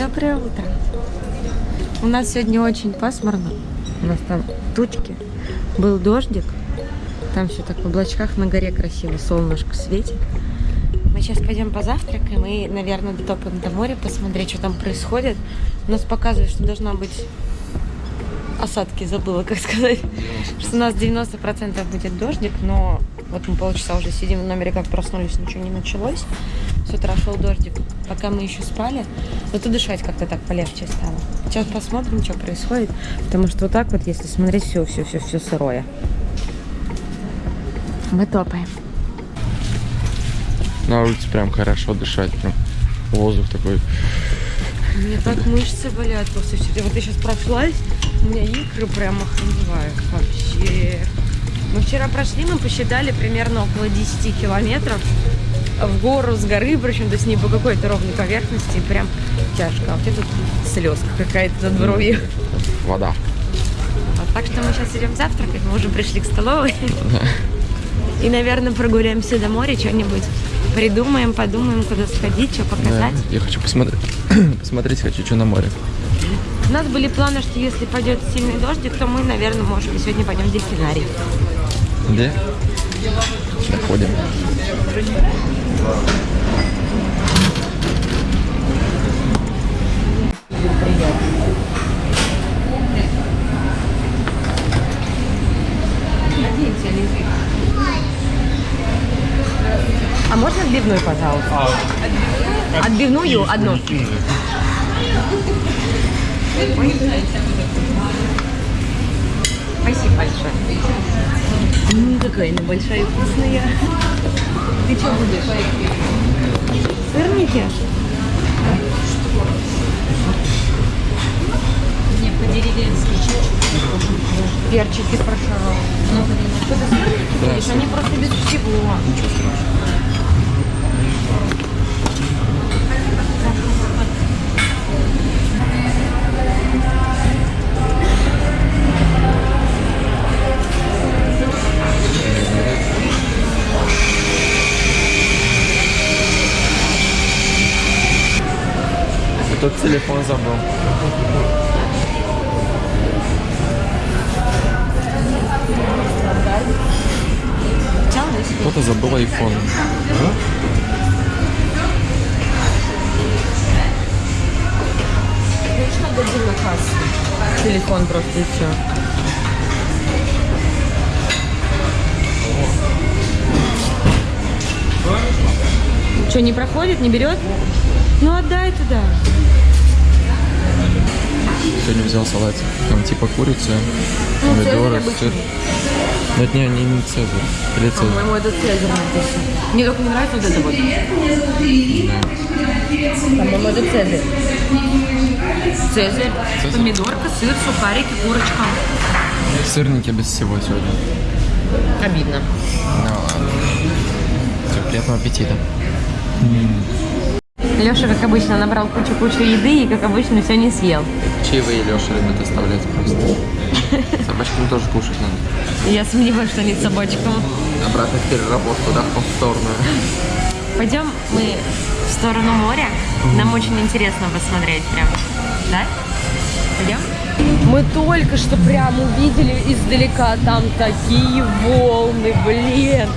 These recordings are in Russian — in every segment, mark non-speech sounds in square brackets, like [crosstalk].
Доброе утро. У нас сегодня очень пасмурно. У нас там тучки. Был дождик. Там все так в облачках на горе красиво. Солнышко светит. Мы сейчас пойдем позавтракаем и, наверное, дотопаем до моря, посмотреть, что там происходит. У нас показывает, что должна быть осадки, забыла, как сказать. Что у нас 90% будет дождик, но вот мы полчаса уже сидим в номере, как проснулись, ничего не началось. С утра шел дождик, пока мы еще спали. Зато дышать как-то так полегче стало. Сейчас посмотрим, что происходит. Потому что вот так вот, если смотреть, все, все, все, все сырое. Мы топаем. На улице прям хорошо дышать, прям воздух такой. Мне так мышцы болят после вчера. Вот я сейчас прошлась, у меня икры прям охреневают вообще. Мы вчера прошли, мы посчитали примерно около 10 километров в гору с горы, причем то есть не по какой-то ровной поверхности, прям тяжко. А вот это тут слезка какая-то над бровью. Вода. Вот, так что мы сейчас идем завтракать, мы уже пришли к столовой. И, наверное, прогуляемся до моря, что-нибудь придумаем, подумаем, куда сходить, что показать. Да, я хочу посмотреть, [clears throat] посмотреть хочу, что на море. У нас были планы, что если пойдет сильный дождик, то мы, наверное, можем сегодня пойдем в дельфинарий. Где? Доходим. А можно отбивную, пожалуйста? Отбивную одну. Спасибо большое. М, какая она большая и вкусная. Ты что будешь? Сырники? Не, по-деревенски. Перчики прошарал. Что-то сырники будешь? Они просто без всего. Тут Что, не проходит, не берет? Ну отдай туда. Сегодня взял салатик. Там типа курица, Ну, помидоры, сыр. Но это не, не, не Цезарь. Или Цезарь. По-моему, это Цезарь написано. Мне только не нравится вот это вот. По-моему, это Цезарь. Цезарь, Цезарь. помидорка, сыр, сухарики, курочка. Сырники без всего сегодня. Обидно. Ну ладно. Всё, приятного аппетита. Леша, как обычно, набрал кучу-кучу еды и, как обычно, все не съел. Чаевые Леша любит оставлять просто. [laughs] Собачкам тоже кушать надо. Я сомневаюсь, что они с собачком. Обратно в переработку, да, в повторную. Пойдем мы в сторону моря. Нам очень интересно посмотреть прям. Да? Пойдем? Мы только что прям увидели издалека там такие волны, блин.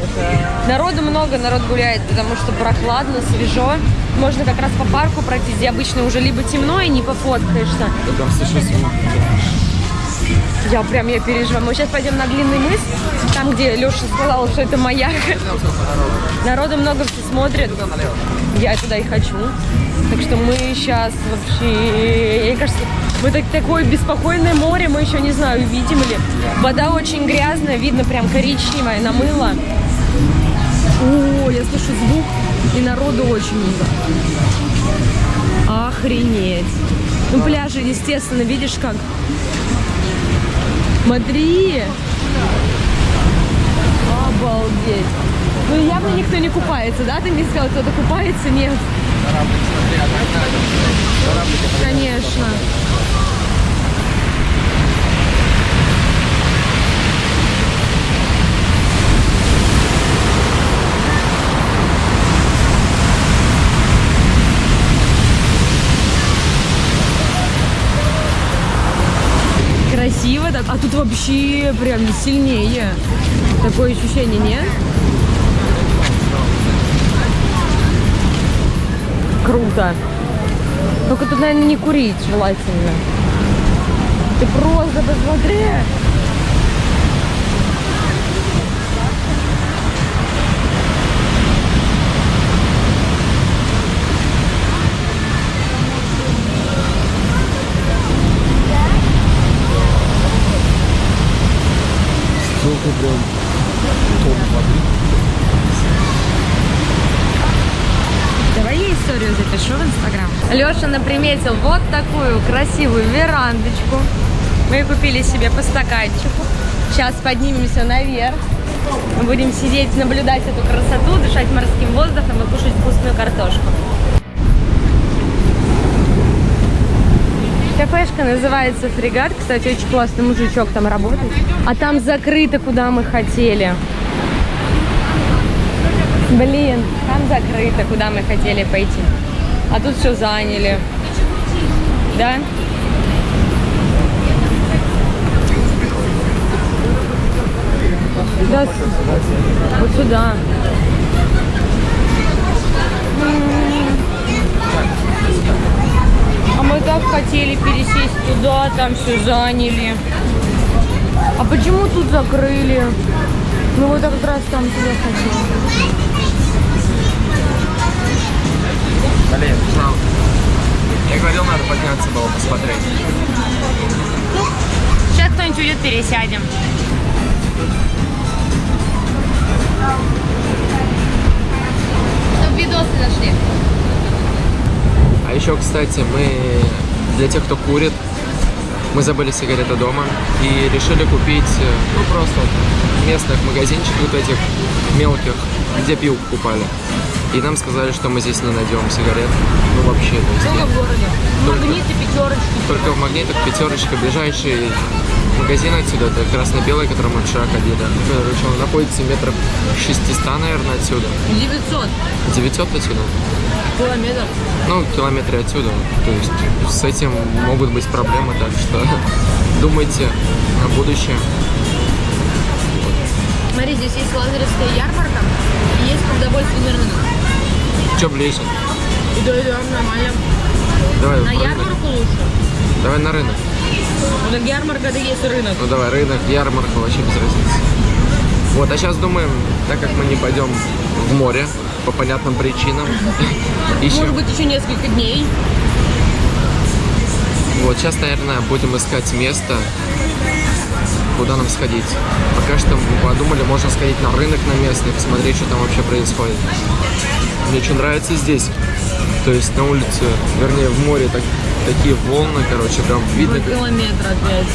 Народу много, народ гуляет, потому что прохладно, свежо. Можно как раз по парку пройтись, где обычно уже либо темно и не пофоткаешься. Слышу звук. Я прям, я переживаю. Мы сейчас пойдем на длинный мыс, там, где Леша сказал, что это маяк. Народу много все смотрят. Я туда и хочу. Так что мы сейчас вообще, мне кажется, мы так, такое беспокойное море, мы еще не знаю, увидим ли. Вода очень грязная, видно прям коричневая, намыла. О, я слышу звук, и народу очень много. Охренеть. Ну, пляжи, естественно, видишь как? Смотри! Обалдеть! Ну, явно никто не купается, да? Ты мне сказал, кто-то купается? Нет. Конечно. Красиво так, а тут вообще прям сильнее. Такое ощущение, нет? Круто. Только тут, наверное, не курить желательно. Ты просто посмотри. Столько прям тонн воды. Давай я историю запишу в Инстаграм. Леша наприметил вот такую красивую верандочку. Мы купили себе по стаканчику. Сейчас поднимемся наверх. Мы будем сидеть, наблюдать эту красоту, дышать морским воздухом и кушать вкусную картошку. Кафешка называется Фрегат. Кстати, очень классный мужичок там работает. А там закрыто, куда мы хотели. Блин, там закрыто, куда мы хотели пойти. А тут все заняли. Да? Да, вот сюда. А мы так хотели пересесть туда, там все заняли. А почему тут закрыли? Ну вот как раз там туда хотели. Блин, жалко. Я говорил, надо подняться было посмотреть. Сейчас кто-нибудь уйдет, пересядем. Чтобы видосы зашли. А еще, кстати, мы для тех, кто курит, мы забыли сигареты дома и решили купить, э, ну просто местных магазинчиков вот этих мелких, где пил покупали. И нам сказали, что мы здесь не найдем сигарет. Ну вообще, то Только в городе. Только. Магниты, пятерочки. только в магнитах пятерочка, ближайший магазин отсюда, это красно-белый, который мы вчера ходили. Короче, он находится метров 600, наверное, отсюда. 900 900 отсюда. километров. Ну, километры отсюда. То есть с этим могут быть проблемы, так что [laughs] думайте о будущем. Смотри, здесь есть лазаревская ярмарка и есть продовольственный рынок. Че ближе? И да, да, нормально. Давай На рынок. ярмарку лучше. Давай на рынок. Ну, так ярмарка, это есть рынок. Ну давай, рынок, ярмарка, вообще без разницы. Вот, а сейчас думаем, так как мы не пойдем в море по понятным причинам, [laughs] ищем. Может быть, еще несколько дней. Вот, сейчас, наверное, будем искать место, куда нам сходить. Пока что мы подумали, можно сходить на рынок на местный, посмотреть, что там вообще происходит. Мне что нравится здесь, то есть на улице, вернее, в море так, такие волны, короче, прям видно, как, километр опять.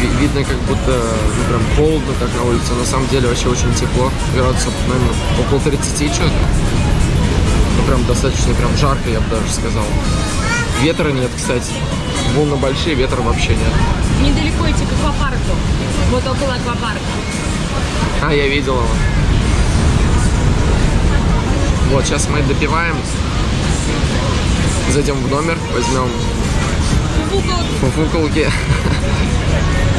ви- видно, как будто ну, прям холодно так на улице. На самом деле вообще очень тепло, градусов, наверное, около 30 что-то. Ну, прям достаточно, прям жарко, я бы даже сказал. Ветра нет, кстати. Волны большие, ветра вообще нет. Недалеко идти к аквапарку. Вот около аквапарка. А, я видел его. Вот, сейчас мы допиваем. Зайдем в номер, возьмем фуфуколки. [laughs]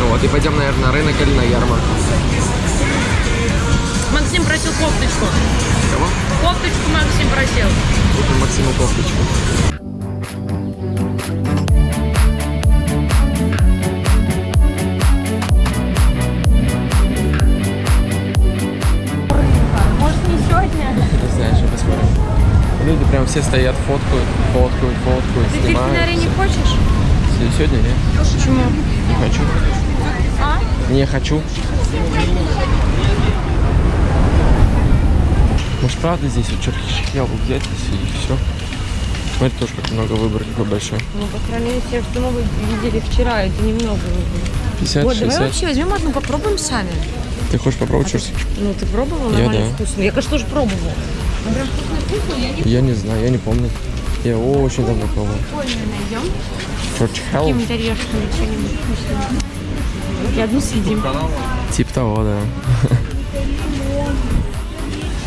Вот, и пойдем, наверное, на рынок или на ярмарку. Максим просил кофточку. Кого? Кофточку Максим просил. Купим Максиму кофточку. Прям все стоят, фоткают, фоткают, фоткают, Ты дельфинарий не хочешь? Се- Сегодня нет? Почему? Не хочу. А? Не хочу. Может, правда здесь вот черкишек яблок взять и все? Смотри, тоже как много выбор какой большой. Ну, по крайней мере, те, что мы видели вчера, это немного выбрали. 50, Вот, давай 60. вообще возьмем одну, попробуем сами. Ты хочешь попробовать что Ну, ты пробовал? Я да. вкусно. Я, конечно, тоже пробовала. Я не знаю, я не помню. Я очень давно пробовал. Какими-то что-нибудь вкусное. И одну съедим. Типа того, да.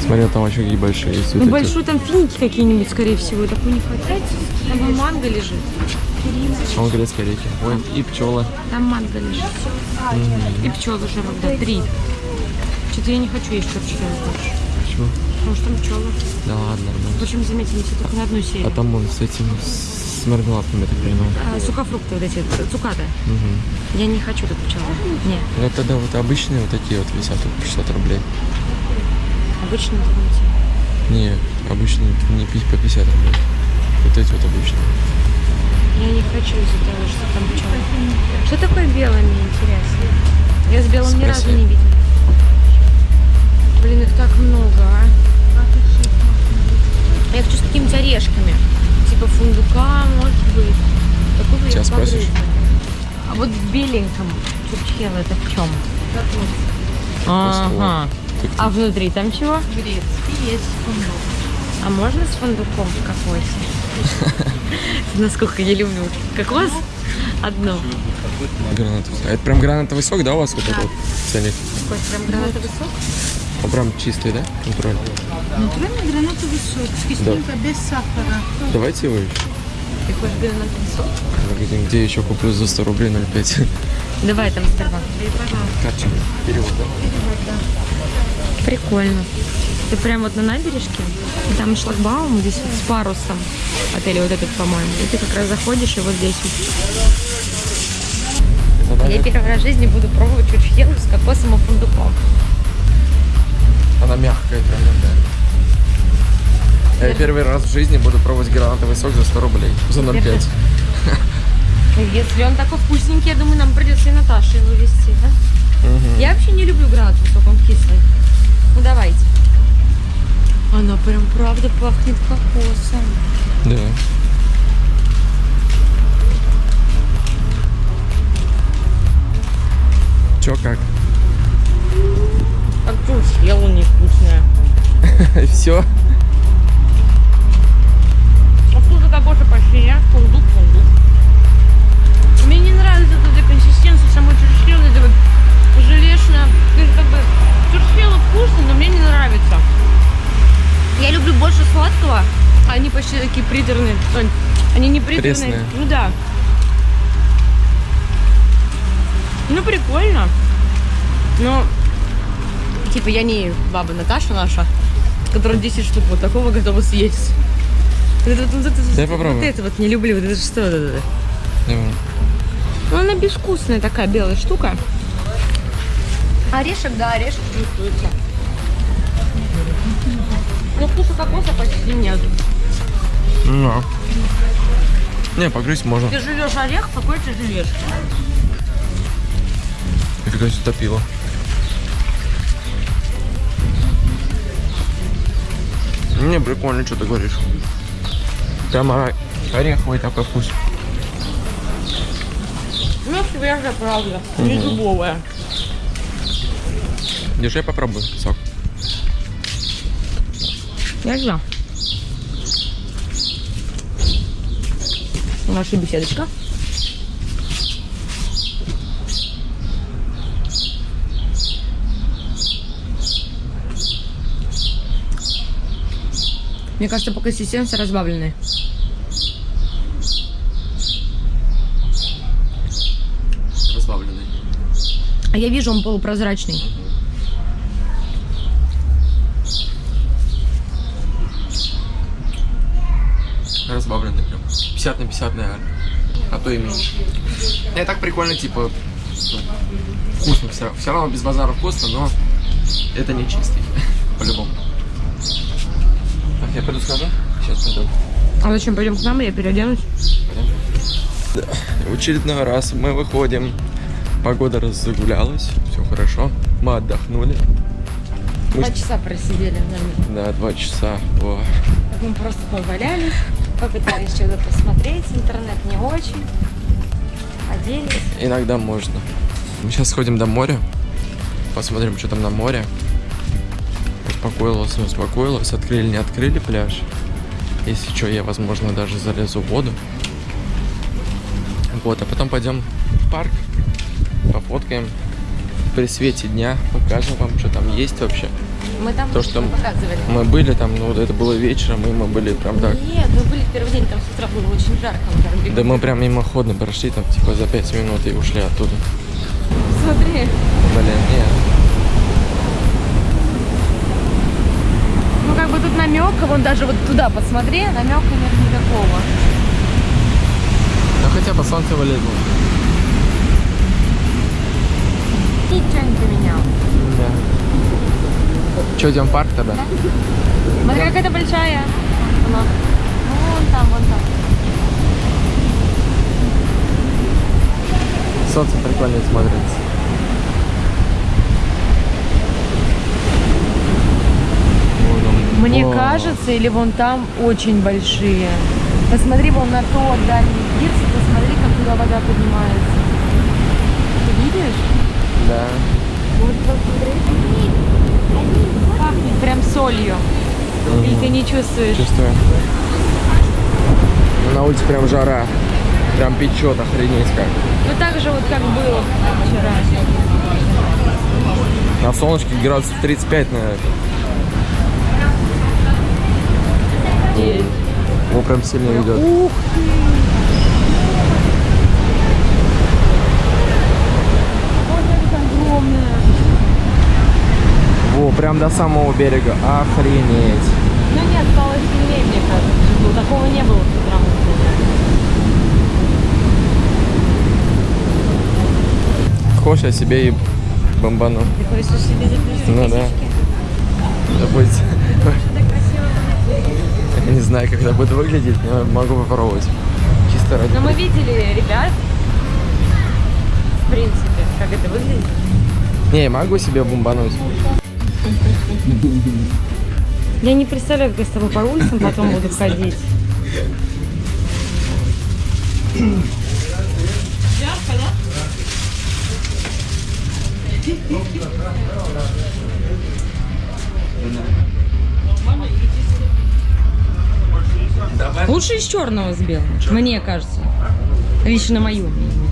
Смотри, там вообще какие большие есть. Ну, вот эти. большой там финики какие-нибудь, скорее всего. Такой не хватает. Там манго лежит. А он грецкие орехи. Ой, и пчелы. Там манго лежит. И пчелы уже да, три. Что-то я не хочу есть чурчхелы больше. Почему? Потому что там пчелы. Да ладно, нормально. Причем, они все только на одну серию. А там он с этим, с мармеладками, так понимаю. А, сухофрукты вот эти, цукаты. Угу. Я не хочу тут пчелы. Не, Ну тогда вот обычные вот такие вот висят тут по 60 рублей. обычно думайте. Не, обычные не по 50 рублей. Вот эти вот обычные. Я не хочу из-за того, что там пчелы. Что такое белое, мне интересно? Я с белым ни разу Спроси. не видела. Блин, их так много, а. Я хочу с какими-то орешками. Типа фундука, может быть. Такого я Сейчас погрызла. спросишь? А вот в беленьком чурчхела это в чем? Ага. А внутри там чего? Грецкий есть фундук. А можно с фундуком в кокосе? [laughs] Насколько я люблю кокос. Одно. Гранатовый. А это прям гранатовый сок, да, у вас вот это вот? Какой прям гранатовый сок? Прям чистый, да? Натуральный. Натуральный гранатовый сок с кислинкой, без сахара. Давайте его еще. Ты хочешь гранатовый сок? Где, где еще куплю за 100 рублей 0,5? Давай там Старбак. Карточка. Перевод, да? Прикольно. Ты прям вот на набережке, и там шлагбаум здесь вот с парусом. Отель вот этот, по-моему. И ты как раз заходишь, и вот здесь вот. Я первый раз в жизни буду пробовать чурчхелу с кокосом и фундуком. Она мягкая прям, да. Я первый раз в жизни буду пробовать гранатовый сок за 100 рублей. За 0,5. Если он такой вкусненький, я думаю, нам придется и Наташе его вести, да? Мгм. Я вообще не люблю гранатовый сок, он кислый. Ну давайте. Она прям правда пахнет кокосом. Да. Чё, как? Как чурчхела невкусная. [laughs] Все? А вкуса кокоса почти нет, фундук, фундук. Мне не нравится эта консистенция самой чурчхелы, это вот желешная. Как бы чурчхела вкусно, но мне не нравится. Я люблю больше сладкого, а они почти такие приторные. Ань, Они не приторные. Пресные. Ну да. Ну прикольно. Но типа я не баба Наташа наша, которая 10 штук вот такого готова съесть. Вот это, вот, это, Дай вот попробую. это вот не люблю. Вот это что? Вот это? Ну, она безвкусная такая белая штука. Орешек, да, орешек чувствуется. Но вкуса кокоса почти нет. Ну. Не, погрызть можно. Ты жуешь орех, какой ты жуешь? Нифига себе топило. Не, прикольно, что ты говоришь. Прямо ореховый такой вкус. Ну, свежая, правда. Не дубовая. Держи, я попробую сок. Я знаю. Наша беседочка. Мне кажется, по консистенции разбавленные. Разбавленный. А я вижу, он полупрозрачный. Разбавленный прям. 50 на 50, наверное. А то и меньше. Не, так прикольно, типа, ну, вкусно все. Все равно без базара вкусно, но это не чистый. Я пойду скажу. Сейчас пойду. А зачем пойдем к нам, я переоденусь? В очередной раз мы выходим. Погода разгулялась, все хорошо. Мы отдохнули. Мы- Два часа просидели, наверное. Да, два часа. О. Мы просто повалялись, попытались что-то посмотреть, интернет не очень. Оделись. Иногда можно. Мы сейчас сходим до моря. Посмотрим, что там на море. Успокоилась, не успокоилась. Открыли, не открыли пляж. Если что, я, возможно, даже залезу в воду. Вот, а потом пойдем в парк. Пофоткаем. при свете дня покажем вам, что там есть вообще. Мы там То, что показывали. Мы были там, ну вот это было вечером, и мы были прям так. Нет, мы были в первый день, там с утра было очень жарко. там. Да мы прям мимоходно прошли там типа за пять минут и ушли оттуда. Смотри. Блин, нет. Ну как бы тут намека, вон даже вот туда посмотри, намека нет никакого. Ну хотя бы солнце вылезло. Ничего не поменял. Да. Че, идем в парк тогда? Смотри, какая-то большая. Она. Вон там, вон там. Солнце прикольно смотрится. Вон он. Мне Вау. кажется, или вон там очень большие. Посмотри вон на тот дальний пирс, посмотри, как туда вода поднимается. Ты видишь? Да. Вот посмотри. Пахнет прям солью. Или ты не чувствуешь? Чувствую. На улице прям жара. Прям печет, охренеть как. Ну так же вот как было вчера. На солнышке градусов 35, наверное. Его прям сильно ведет. Ух ты! Во, прям до самого берега. Охренеть. Ну нет, стало сильнее, мне кажется. Ну, такого не было с утра. Хочешь, я себе и бомбану. Ты хочешь себе заплести Ну да. Это будет... Я не знаю, как это будет выглядеть, но могу попробовать. Чисто ради... Но мы видели ребят, в принципе, как это выглядит. Не, могу себе бомбануть. Я не представляю, как я с тобой по улицам потом буду ходить. Лучше из черного с белым, мне кажется. Лично мое мнение.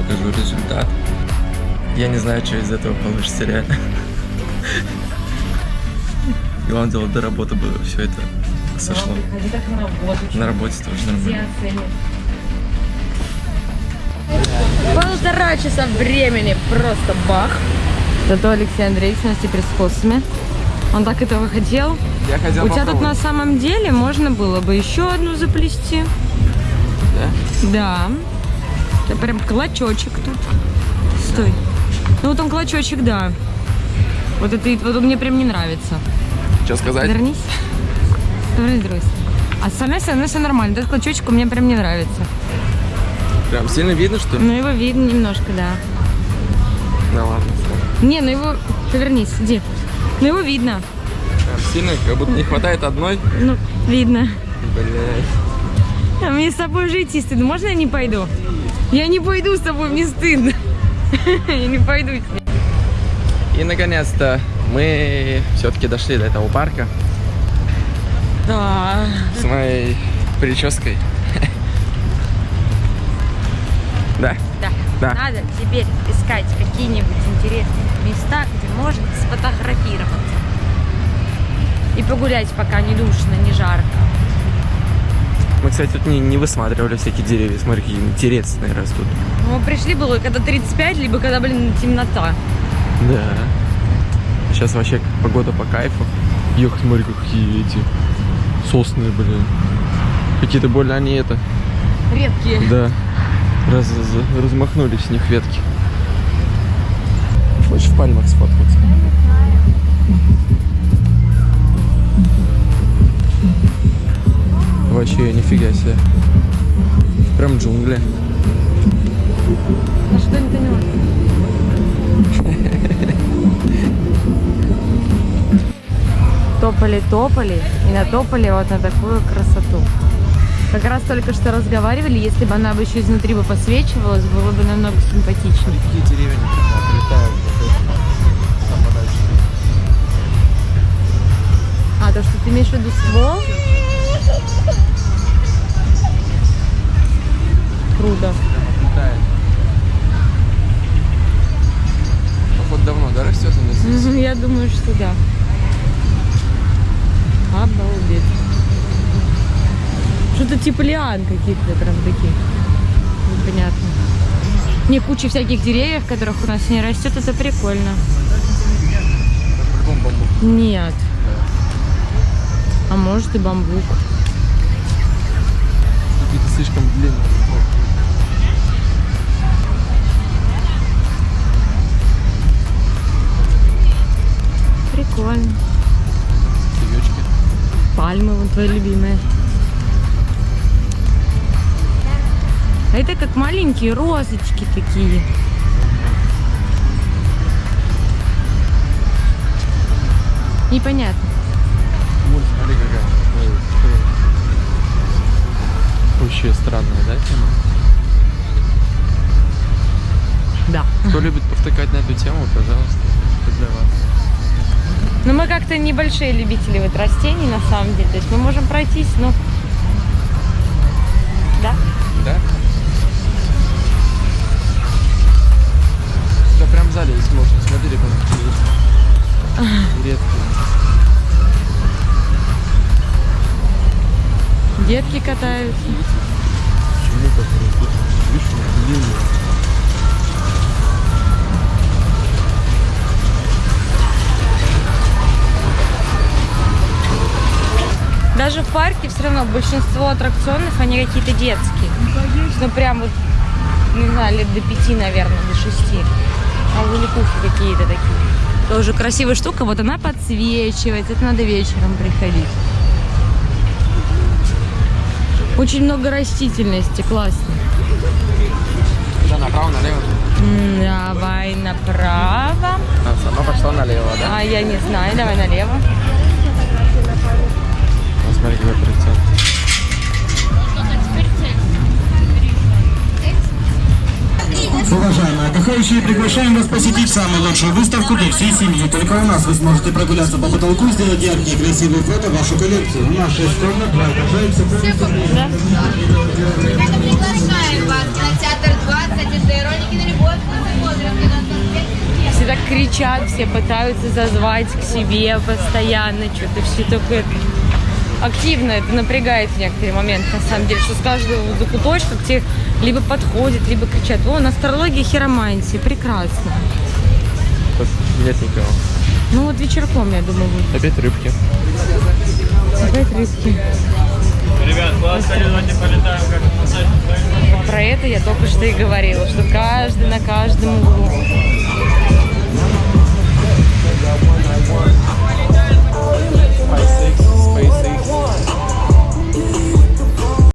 Покажу результат. Я не знаю, что из этого получится реально. Главное дело, до работы бы все это сошло. На работу. На работе тоже нормально. Полтора часа времени, просто бах. Зато Алексей Андреевич у нас теперь с косами. Он так этого хотел. Я хотел У тебя тут на самом деле можно было бы еще одну заплести. Да? Да. Это прям клочочек тут. Стой. Ну вот он клочочек, да. Вот это вот он мне прям не нравится. Что сказать? Вернись. Вернись. А с самой стороны все нормально. Этот клочочек у меня прям не нравится. Прям сильно видно, что ли? Ну его видно немножко, да. Да ладно. всё. Не, ну его... Повернись, иди. Ну его видно. Прям сильно, как будто не хватает одной. Ну, видно. Блять. А мне с тобой жить и стыдно. Можно я не пойду? Я не пойду с тобой, мне стыдно. [laughs] Я не пойду. И наконец-то мы все-таки дошли до этого парка Да. с моей прической. [laughs] Да. Да. Да. Надо теперь искать какие-нибудь интересные места, где можно сфотографироваться. И погулять, пока не душно, не жарко. Мы, кстати, тут не, не высматривали всякие деревья. Смотри, какие интересные растут. Мы пришли было когда 35, либо когда, блин, темнота. Да. Сейчас вообще погода по кайфу. Ёх, смотри, какие эти сосны, блин. Какие-то больно они это. Редкие. Да. Раз, раз- размахнулись с них ветки. Хочешь в пальмах сфоткаться? Вообще, нифига себе. Прям джунгли. На что не поняла? топали-топали и натопали вот на такую красоту. Как раз только что разговаривали, если бы она бы еще изнутри бы посвечивалась, было бы намного симпатичнее. Какие деревья не летают. Там подальше. А, то, что ты имеешь в виду ствол? Круто. Походу давно, да, растет она здесь? Мгм, Я думаю, что да. Обалдеть. Что-то типа лиан каких-то прям таких. Непонятно. Не, куча всяких деревьев, которых у нас не растет, это прикольно. Нет. А может и бамбук. Слишком длинные. Прикольно. Цветочки. Пальмы, вон твои любимые. А это как маленькие розочки такие. Непонятно. Вот, смотри, какая. Вообще странная, да, тема? Да. Кто любит повтыкать на эту тему, пожалуйста, это для вас. Но мы как-то небольшие любители вот растений на самом деле. То есть мы можем пройтись, но... Да. Да? Да прям в зале есть можно, смотри, как есть. Редкие. Детки катаются. Удивление. Даже в парке все равно большинство аттракционов, они какие-то детские. Ну прям вот, не знаю, лет до пяти, наверное, до шести. А великухи какие-то такие. Тоже красивая штука, вот она подсвечивается, это надо вечером приходить. Очень много растительности, классно. Направо, налево. Давай направо. А, сама пошла налево, да? А я не знаю, давай налево. А, смотри, какой процент. Уважаемые отдыхающие, приглашаем вас посетить самую лучшую выставку для всей семьи. Только у нас вы сможете прогуляться по потолку, сделать яркие красивые фото в вашу коллекцию. Нас шесть комнат, кричат, все пытаются зазвать к себе постоянно, что-то все такое активно, это напрягает в некоторые моменты, на самом деле, что с каждого закуточка к тебе либо подходят, либо кричат, о, астрология хиромантии, прекрасно. Тут нет никого. Ну вот вечерком, я думаю, будет. Опять рыбки. Опять рыбки. Ребят, класс, давайте полетаем как. Про это я только что и говорила, что каждый на каждом углу. Nice.